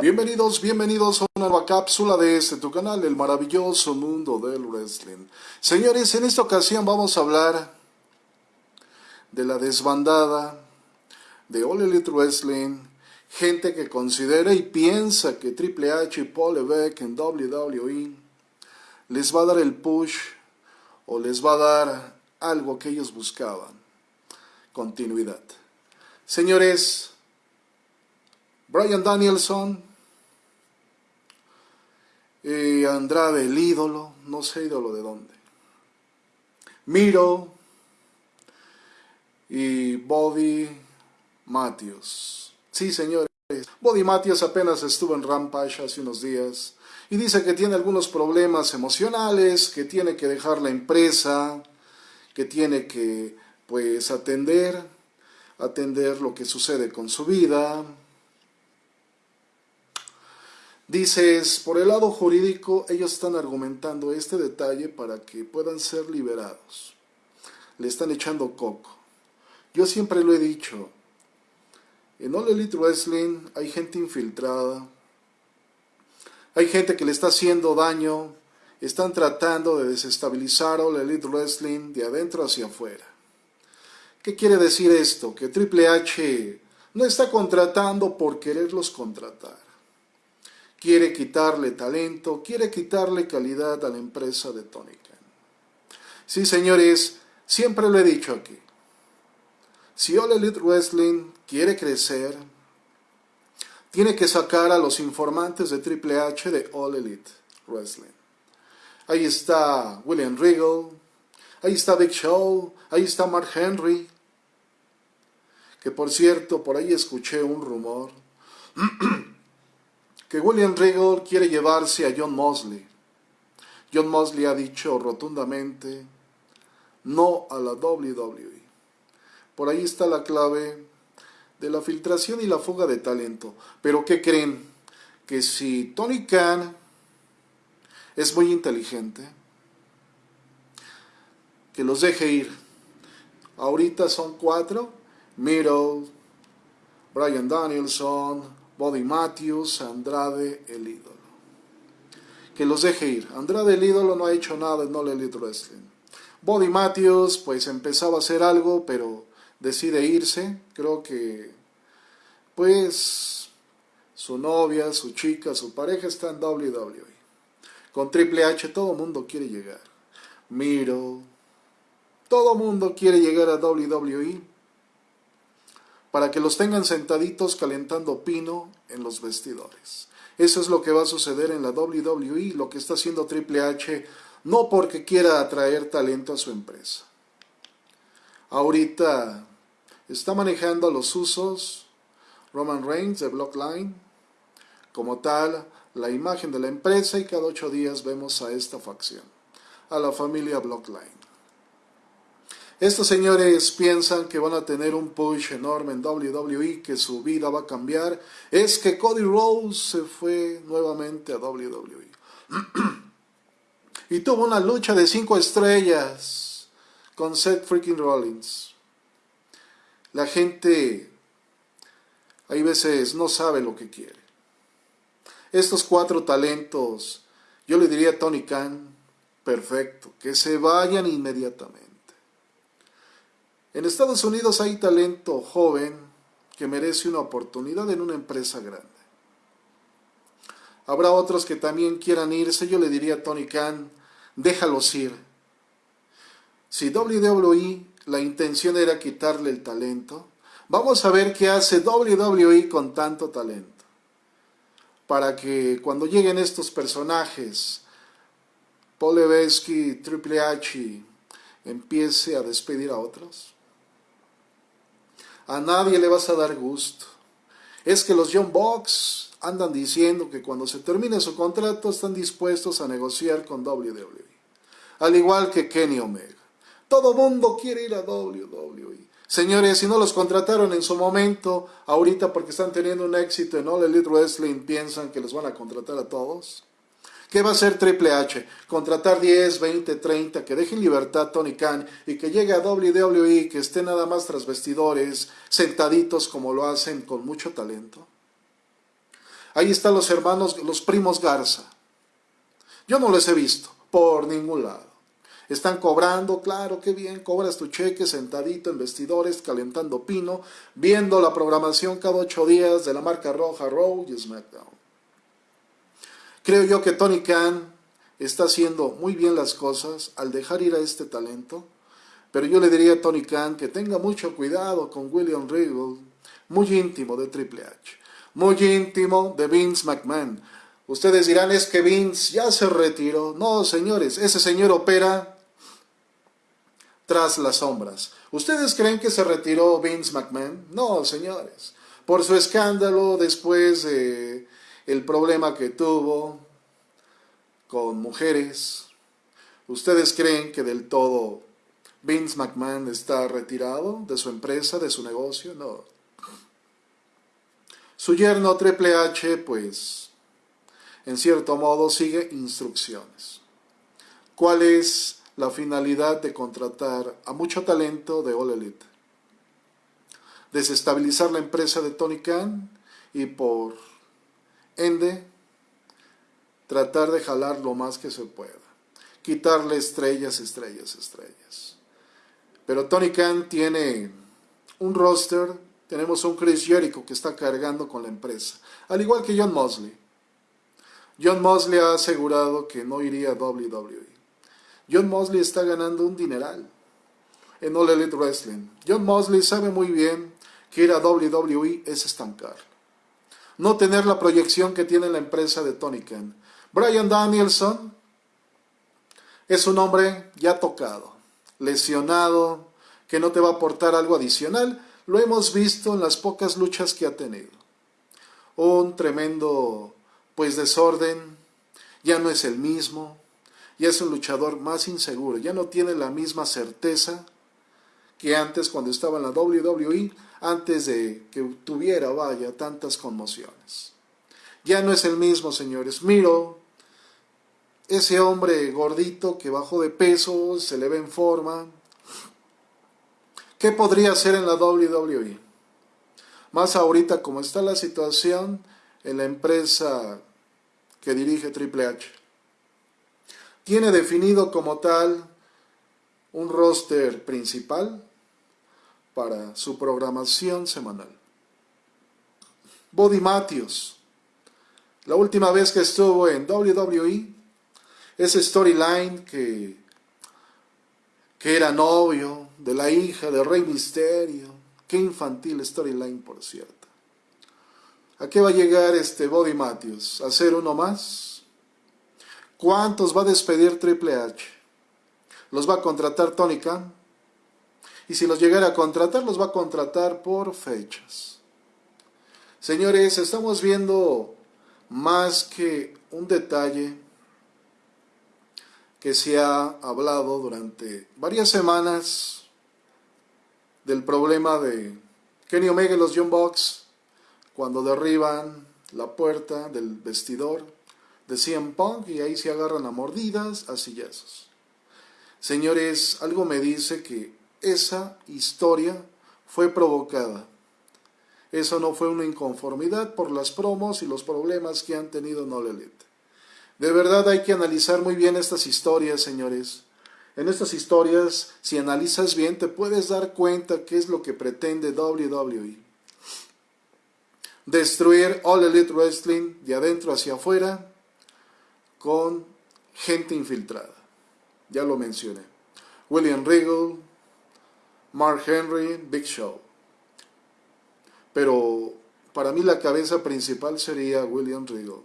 Bienvenidos, bienvenidos a una nueva cápsula de este tu canal, el maravilloso mundo del wrestling. Señores, en esta ocasión vamos a hablar de la desbandada de All Elite Wrestling, gente que considera y piensa que Triple H y Paul Levesque en WWE les va a dar el push o les va a dar algo que ellos buscaban, continuidad. Señores, Brian Danielson y Andrade el ídolo, no sé ídolo de dónde. Miro y Bobby Matthews. Sí, señores, Bobby Matthews apenas estuvo en Rampage hace unos días y dice que tiene algunos problemas emocionales, que tiene que dejar la empresa, que tiene que pues atender, atender lo que sucede con su vida. Dices, por el lado jurídico, ellos están argumentando este detalle para que puedan ser liberados. Le están echando coco. Yo siempre lo he dicho, en All Elite Wrestling hay gente infiltrada, hay gente que le está haciendo daño, están tratando de desestabilizar All Elite Wrestling de adentro hacia afuera. ¿Qué quiere decir esto? Que Triple H no está contratando por quererlos contratar. Quiere quitarle talento, quiere quitarle calidad a la empresa de Tony Khan. Sí, señores, siempre lo he dicho aquí. Si All Elite Wrestling quiere crecer, tiene que sacar a los informantes de Triple H de All Elite Wrestling. Ahí está William Regal, ahí está Big Show, ahí está Mark Henry. Que por cierto, por ahí escuché un rumor que William Regal quiere llevarse a John Mosley. John Mosley ha dicho rotundamente no a la WWE. Por ahí está la clave de la filtración y la fuga de talento. Pero ¿qué creen? Que si Tony Khan es muy inteligente, que los deje ir. Ahorita son cuatro, Miro, Brian Danielson, Bobby Matthews, Andrade el ídolo. Que los deje ir. Andrade el ídolo no ha hecho nada en All Elite Wrestling. Bobby Matthews pues empezaba a hacer algo, pero decide irse. Creo que pues su novia, su chica, su pareja está en WWE. Con Triple H todo mundo quiere llegar. Miro, todo mundo quiere llegar a WWE para que los tengan sentaditos calentando pino en los vestidores. Eso es lo que va a suceder en la WWE, lo que está haciendo Triple H, no porque quiera atraer talento a su empresa. Ahorita está manejando los usos Roman Reigns de Blockline, como tal, la imagen de la empresa y cada ocho días vemos a esta facción, a la familia Blockline. Estos señores piensan que van a tener un push enorme en WWE, que su vida va a cambiar. Es que Cody Rhodes se fue nuevamente a WWE. y tuvo una lucha de cinco estrellas con Seth freaking Rollins. La gente, hay veces, no sabe lo que quiere. Estos cuatro talentos, yo le diría a Tony Khan, perfecto, que se vayan inmediatamente. En Estados Unidos hay talento joven que merece una oportunidad en una empresa grande. Habrá otros que también quieran irse, yo le diría a Tony Khan, déjalos ir. Si WWE la intención era quitarle el talento, vamos a ver qué hace WWE con tanto talento. Para que cuando lleguen estos personajes, Paul Levesque, Triple H, empiece a despedir a otros. A nadie le vas a dar gusto. Es que los John Box andan diciendo que cuando se termine su contrato están dispuestos a negociar con WWE. Al igual que Kenny Omega. Todo mundo quiere ir a WWE. Señores, si no los contrataron en su momento, ahorita porque están teniendo un éxito en All Elite Wrestling, piensan que les van a contratar a todos. ¿Qué va a hacer Triple H? Contratar 10, 20, 30, que dejen libertad Tony Khan y que llegue a WWE, que esté nada más tras vestidores, sentaditos como lo hacen con mucho talento. Ahí están los hermanos, los primos Garza. Yo no les he visto por ningún lado. Están cobrando, claro, qué bien, cobras tu cheque sentadito en vestidores, calentando pino, viendo la programación cada ocho días de la marca roja Raw y SmackDown. Creo yo que Tony Khan está haciendo muy bien las cosas al dejar ir a este talento, pero yo le diría a Tony Khan que tenga mucho cuidado con William Regal, muy íntimo de Triple H, muy íntimo de Vince McMahon. Ustedes dirán, es que Vince ya se retiró. No, señores, ese señor opera tras las sombras. ¿Ustedes creen que se retiró Vince McMahon? No, señores. Por su escándalo después de el problema que tuvo con mujeres. ¿Ustedes creen que del todo Vince McMahon está retirado de su empresa, de su negocio? No. Su yerno Triple H, pues, en cierto modo sigue instrucciones. ¿Cuál es la finalidad de contratar a mucho talento de All Elite. Desestabilizar la empresa de Tony Khan y por ende tratar de jalar lo más que se pueda. Quitarle estrellas, estrellas, estrellas. Pero Tony Khan tiene un roster, tenemos un Chris Jericho que está cargando con la empresa, al igual que John Mosley. John Mosley ha asegurado que no iría a WWE. John Mosley está ganando un dineral en All Elite Wrestling. John Mosley sabe muy bien que ir a WWE es estancar. No tener la proyección que tiene la empresa de Tony Khan. Brian Danielson es un hombre ya tocado, lesionado, que no te va a aportar algo adicional. Lo hemos visto en las pocas luchas que ha tenido. Un tremendo, pues, desorden. Ya no es el mismo ya es un luchador más inseguro, ya no tiene la misma certeza que antes cuando estaba en la WWE, antes de que tuviera, vaya, tantas conmociones. Ya no es el mismo, señores. Miro, ese hombre gordito que bajó de peso, se le ve en forma. ¿Qué podría hacer en la WWE? Más ahorita como está la situación en la empresa que dirige Triple H tiene definido como tal un roster principal para su programación semanal. Body Matthews, la última vez que estuvo en WWE, ese storyline que, que era novio de la hija de Rey Misterio, qué infantil storyline por cierto. ¿A qué va a llegar este Body Matthews? ¿A ser uno más? ¿Cuántos va a despedir Triple H? ¿Los va a contratar Tony Khan? Y si los llegara a contratar, los va a contratar por fechas. Señores, estamos viendo más que un detalle que se ha hablado durante varias semanas del problema de Kenny Omega y los John Box cuando derriban la puerta del vestidor de CM Punk y ahí se agarran a mordidas, a sillazos. Señores, algo me dice que esa historia fue provocada. Eso no fue una inconformidad por las promos y los problemas que han tenido No De verdad hay que analizar muy bien estas historias, señores. En estas historias, si analizas bien, te puedes dar cuenta qué es lo que pretende WWE. Destruir All Elite Wrestling de adentro hacia afuera con gente infiltrada. Ya lo mencioné. William Regal, Mark Henry, Big Show. Pero para mí la cabeza principal sería William Regal.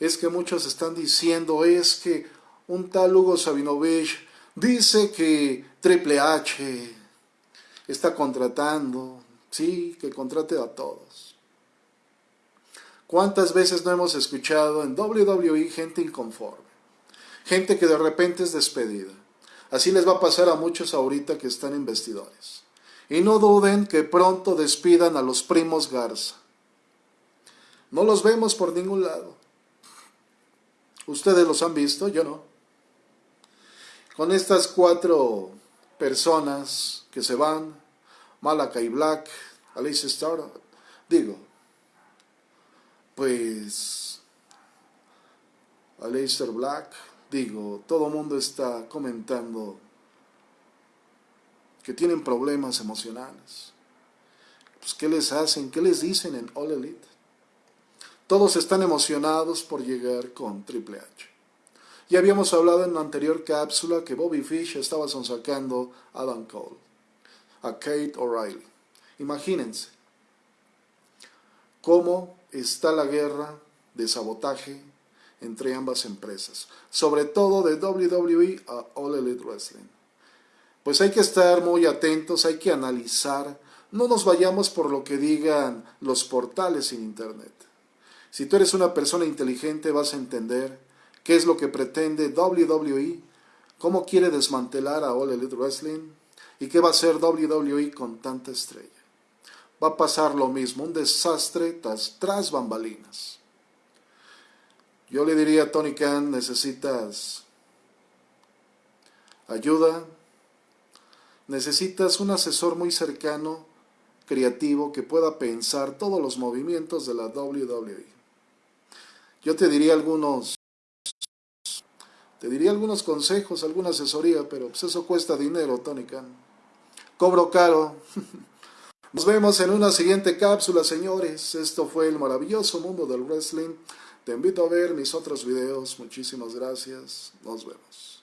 Es que muchos están diciendo, es que un tal Hugo Sabinovich dice que Triple H está contratando, sí, que contrate a todos. ¿Cuántas veces no hemos escuchado en WWE gente inconforme? Gente que de repente es despedida. Así les va a pasar a muchos ahorita que están en vestidores. Y no duden que pronto despidan a los primos Garza. No los vemos por ningún lado. Ustedes los han visto, yo no. Con estas cuatro personas que se van, Malakai Black, Alice Starr, digo, pues Aleister Black, digo, todo mundo está comentando que tienen problemas emocionales. Pues, ¿qué les hacen? ¿Qué les dicen en All Elite? Todos están emocionados por llegar con Triple H. Ya habíamos hablado en la anterior cápsula que Bobby Fish estaba sonsacando a Adam Cole, a Kate O'Reilly. Imagínense cómo está la guerra de sabotaje entre ambas empresas, sobre todo de WWE a All Elite Wrestling. Pues hay que estar muy atentos, hay que analizar, no nos vayamos por lo que digan los portales en Internet. Si tú eres una persona inteligente vas a entender qué es lo que pretende WWE, cómo quiere desmantelar a All Elite Wrestling y qué va a hacer WWE con tanta estrella. Va a pasar lo mismo, un desastre tras, tras bambalinas. Yo le diría a Tony Khan, necesitas ayuda, necesitas un asesor muy cercano, creativo, que pueda pensar todos los movimientos de la WWE. Yo te diría algunos, te diría algunos consejos, alguna asesoría, pero pues eso cuesta dinero, Tony Khan. Cobro caro. Nos vemos en una siguiente cápsula, señores. Esto fue el maravilloso mundo del wrestling. Te invito a ver mis otros videos. Muchísimas gracias. Nos vemos.